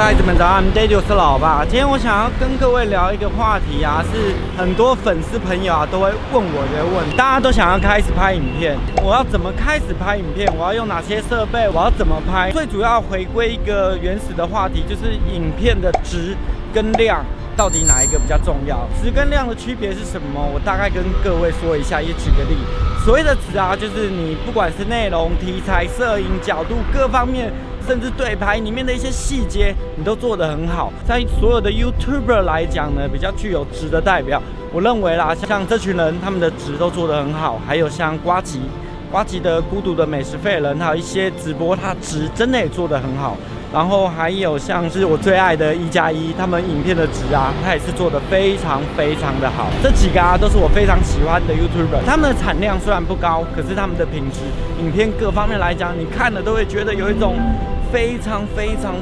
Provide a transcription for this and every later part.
孩子们早安，Daddy 我是老爸。今天我想要跟各位聊一个话题啊，是很多粉丝朋友啊都会问我的问，大家都想要开始拍影片，我要怎么开始拍影片？我要用哪些设备？我要怎么拍？最主要回归一个原始的话题，就是影片的值跟量。到底哪一个比较重要？值跟量的区别是什么？我大概跟各位说一下，也举个例。所谓的值啊，就是你不管是内容、题材、摄影角度各方面，甚至对拍里面的一些细节，你都做得很好。在所有的 YouTuber 来讲呢，比较具有值的代表，我认为啦，像这群人，他们的值都做得很好。还有像瓜吉，瓜吉的孤独的美食废人，还有一些直播，他值真的也做得很好。然后还有像是我最爱的一加一，他们影片的值啊，他也是做的非常非常的好。这几个啊，都是我非常喜欢的 YouTuber。他们的产量虽然不高，可是他们的品质、影片各方面来讲，你看了都会觉得有一种非常非常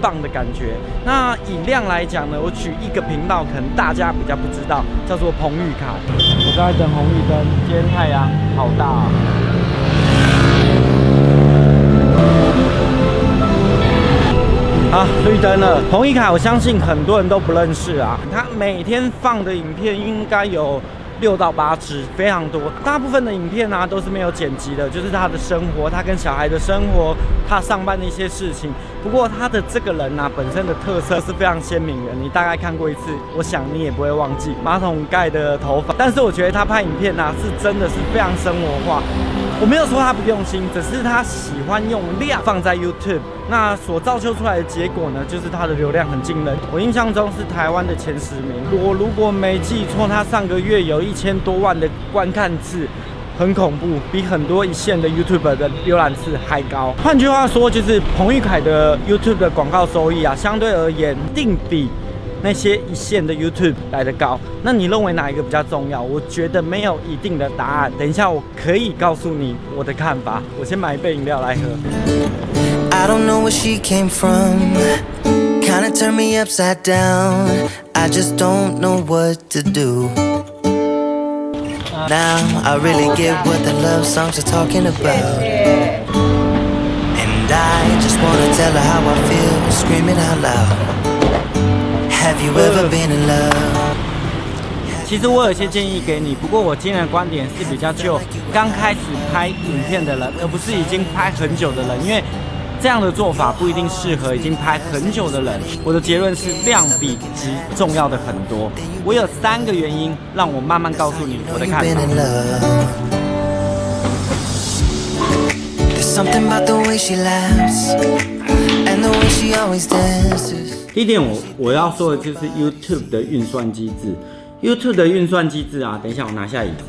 棒的感觉。那以量来讲呢，我举一个频道，可能大家比较不知道，叫做彭玉凯。我在等红绿灯，今天太阳好大啊。啊，绿灯了！彭一凯，我相信很多人都不认识啊。他每天放的影片应该有六到八支，非常多。大部分的影片呢都是没有剪辑的，就是他的生活，他跟小孩的生活，他上班的一些事情。不过他的这个人呢，本身的特色是非常鲜明的。你大概看过一次，我想你也不会忘记马桶盖的头发。但是我觉得他拍影片呢，是真的是非常生活化。我没有说他不用心，只是他喜欢用量放在 YouTube，那所造就出来的结果呢，就是他的流量很惊人。我印象中是台湾的前十名，我如果没记错，他上个月有一千多万的观看次，很恐怖，比很多一线的 YouTube 的浏览次还高。换句话说，就是彭昱凯的 YouTube 的广告收益啊，相对而言定比。那些一线的 YouTube 来的高，那你认为哪一个比较重要？我觉得没有一定的答案。等一下我可以告诉你我的看法。我先买一杯饮料来喝。I don't know where she came from. Kinda turned me upside down. I just don't know what to do. Now I really get what the love songs are talking about. And I just wanna tell her how I feel, screaming out loud. 其实我有些建议给你，不过我今天的观点是比较就刚开始拍影片的人，而不是已经拍很久的人，因为这样的做法不一定适合已经拍很久的人。我的结论是量比值重要的很多。我有三个原因，让我慢慢告诉你我的看法。第一点，我我要说的就是 YouTube 的运算机制。YouTube 的运算机制啊，等一下我拿下椅子。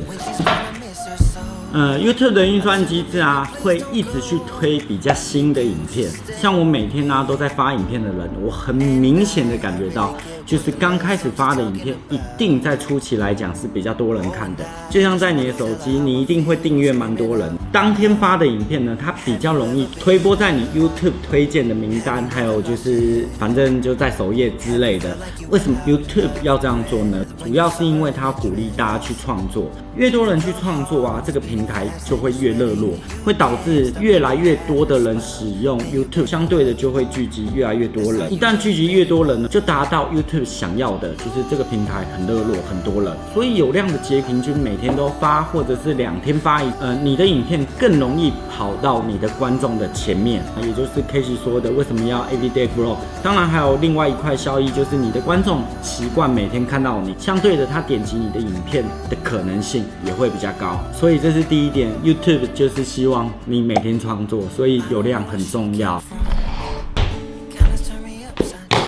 呃，YouTube 的运算机制啊，会一直去推比较新的影片。像我每天呢都在发影片的人，我很明显的感觉到。就是刚开始发的影片，一定在初期来讲是比较多人看的。就像在你的手机，你一定会订阅蛮多人。当天发的影片呢，它比较容易推播在你 YouTube 推荐的名单，还有就是反正就在首页之类的。为什么 YouTube 要这样做呢？主要是因为它鼓励大家去创作，越多人去创作啊，这个平台就会越热络，会导致越来越多的人使用 YouTube，相对的就会聚集越来越多人。一旦聚集越多人呢，就达到 YouTube。想要的就是这个平台很热络，很多人，所以有量的截屏均每天都发，或者是两天发一，呃，你的影片更容易跑到你的观众的前面，也就是 K 西说的为什么要 Everyday Grow。当然还有另外一块效益，就是你的观众习惯每天看到你，相对的他点击你的影片的可能性也会比较高。所以这是第一点，YouTube 就是希望你每天创作，所以有量很重要。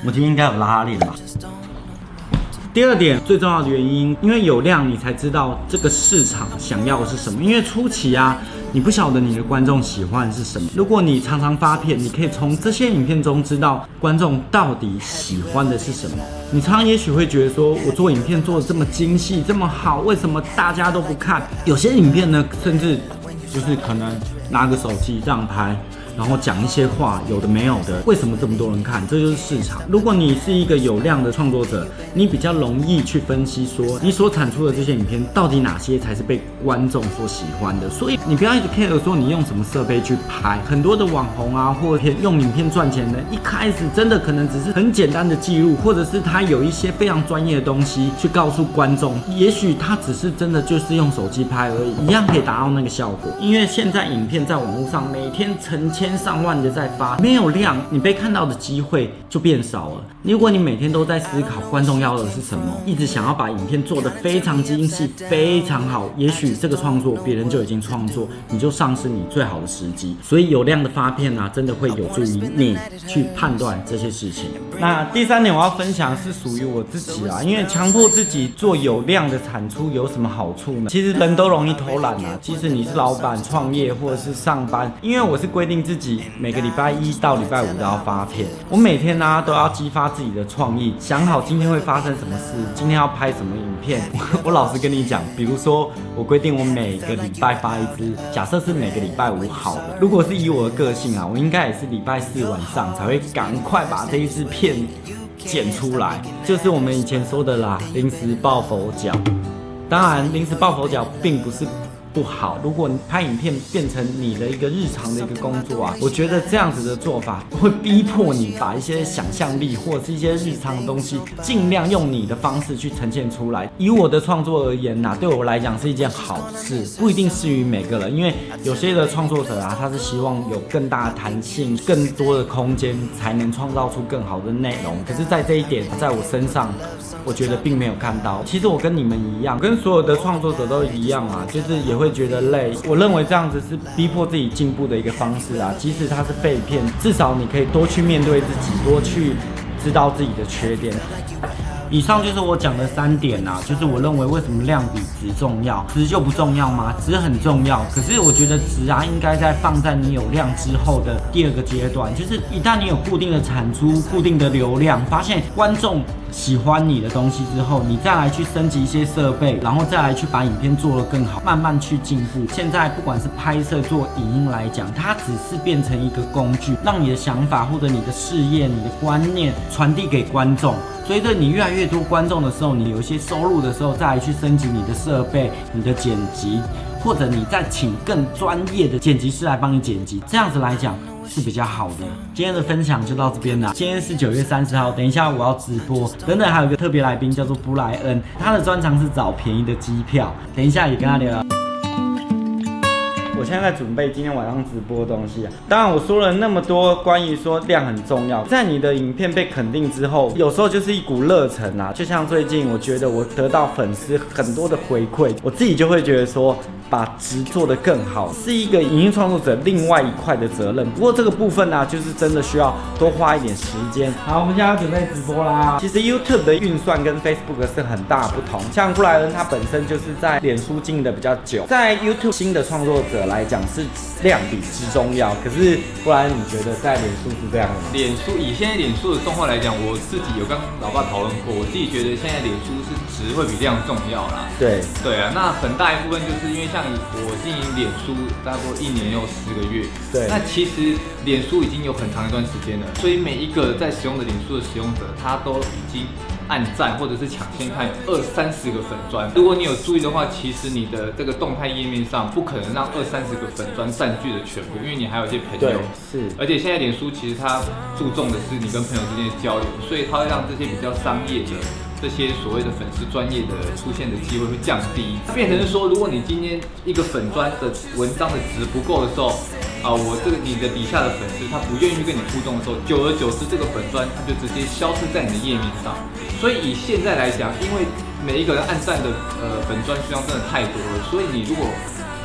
我今天应该有拉链吧。第二点最重要的原因，因为有量，你才知道这个市场想要的是什么。因为初期啊，你不晓得你的观众喜欢是什么。如果你常常发片，你可以从这些影片中知道观众到底喜欢的是什么。你常常也许会觉得说，我做影片做的这么精细，这么好，为什么大家都不看？有些影片呢，甚至就是可能拿个手机这样拍。然后讲一些话，有的没有的，为什么这么多人看？这就是市场。如果你是一个有量的创作者，你比较容易去分析说，你所产出的这些影片到底哪些才是被观众所喜欢的。所以你不要一直 care 说你用什么设备去拍，很多的网红啊，或者用影片赚钱的，一开始真的可能只是很简单的记录，或者是他有一些非常专业的东西去告诉观众，也许他只是真的就是用手机拍而已，一样可以达到那个效果。因为现在影片在网络上每天成千上万的在发，没有量，你被看到的机会就变少了。如果你每天都在思考观众要的是什么，一直想要把影片做得非常精细、非常好，也许这个创作别人就已经创作，你就丧失你最好的时机。所以有量的发片啊，真的会有助于你去判断这些事情。那第三点我要分享是属于我自己啊，因为强迫自己做有量的产出有什么好处呢？其实人都容易偷懒啊，即使你是老板、创业或者是上班，因为我是规定自自己每个礼拜一到礼拜五都要发片，我每天呢都要激发自己的创意，想好今天会发生什么事，今天要拍什么影片。我老实跟你讲，比如说我规定我每个礼拜发一支，假设是每个礼拜五好了，如果是以我的个性啊，我应该也是礼拜四晚上才会赶快把这一支片剪出来，就是我们以前说的啦，临时抱佛脚。当然，临时抱佛脚并不是。不好。如果你拍影片变成你的一个日常的一个工作啊，我觉得这样子的做法会逼迫你把一些想象力或者是一些日常的东西，尽量用你的方式去呈现出来。以我的创作而言呐，对我来讲是一件好事，不一定适于每个人，因为有些的创作者啊，他是希望有更大的弹性、更多的空间，才能创造出更好的内容。可是，在这一点，在我身上。我觉得并没有看到，其实我跟你们一样，跟所有的创作者都一样啊，就是也会会觉得累。我认为这样子是逼迫自己进步的一个方式啊，即使它是被骗，至少你可以多去面对自己，多去知道自己的缺点。以上就是我讲的三点啊，就是我认为为什么量比值重要，值就不重要吗？值很重要，可是我觉得值啊应该在放在你有量之后的第二个阶段，就是一旦你有固定的产出、固定的流量，发现观众喜欢你的东西之后，你再来去升级一些设备，然后再来去把影片做得更好，慢慢去进步。现在不管是拍摄做影音来讲，它只是变成一个工具，让你的想法或者你的事业、你的观念传递给观众。随着你越来越多观众的时候，你有一些收入的时候，再来去升级你的设备、你的剪辑，或者你再请更专业的剪辑师来帮你剪辑，这样子来讲是比较好的。今天的分享就到这边了。今天是九月三十号，等一下我要直播，等等还有一个特别来宾叫做布莱恩，他的专长是找便宜的机票，等一下也跟他聊。我现在在准备今天晚上直播的东西啊。当然，我说了那么多关于说量很重要，在你的影片被肯定之后，有时候就是一股热忱啊。就像最近，我觉得我得到粉丝很多的回馈，我自己就会觉得说。把值做得更好，是一个影音创作者另外一块的责任。不过这个部分呢，就是真的需要多花一点时间。好，我们现在准备直播啦。其实 YouTube 的运算跟 Facebook 是很大不同。像布莱恩他本身就是在脸书经营的比较久，在 YouTube 新的创作者来讲是量比之重要。可是布莱恩，你觉得在脸书是这样的吗？脸书以现在脸书的状况来讲，我自己有跟老爸讨论过，我自己觉得现在脸书是值会比量重要啦。对对啊，那很大一部分就是因为像。我经营脸书大概一年又十个月，对，那其实脸书已经有很长一段时间了，所以每一个在使用的脸书的使用者，他都已经按赞或者是抢先看二三十个粉砖。如果你有注意的话，其实你的这个动态页面上不可能让二三十个粉砖占据了全部，因为你还有一些朋友，是，而且现在脸书其实它注重的是你跟朋友之间的交流，所以它会让这些比较商业的。这些所谓的粉丝专业的出现的机会会降低，它变成是说，如果你今天一个粉砖的文章的值不够的时候，啊，我这个你的底下的粉丝他不愿意跟你互动的时候，久而久之，这个粉砖它就直接消失在你的页面上。所以以现在来讲，因为每一个人按赞的呃粉砖数量真的太多了，所以你如果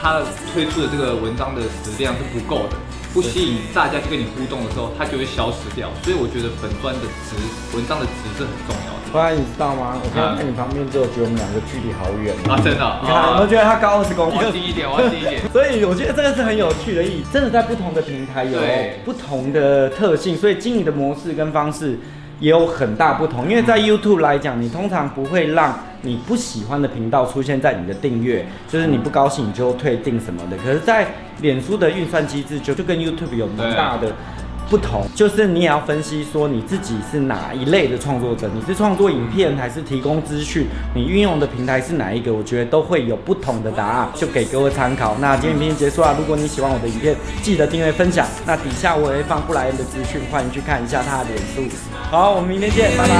他推出的这个文章的质量是不够的。不吸引大家去跟你互动的时候，它就会消失掉。所以我觉得粉砖的值，文章的值是很重要的。后来你知道吗？我看在你旁边之后，觉得我们两个距离好远啊！真的，你看，我觉得他高二十公分，我低一点，我低一点。所以我觉得这个是很有趣的意义。真的在不同的平台有不同的特性，所以经营的模式跟方式也有很大不同。因为在 YouTube 来讲，你通常不会让你不喜欢的频道出现在你的订阅，就是你不高兴你就退订什么的。可是，在脸书的运算机制就就跟 YouTube 有蛮大的。不同就是你也要分析说你自己是哪一类的创作者，你是创作影片还是提供资讯，你运用的平台是哪一个？我觉得都会有不同的答案，就给各位参考。那今天影片结束了，如果你喜欢我的影片，记得订阅分享。那底下我也会放布莱恩的资讯，欢迎去看一下他的脸书。好，我们明天见，拜拜。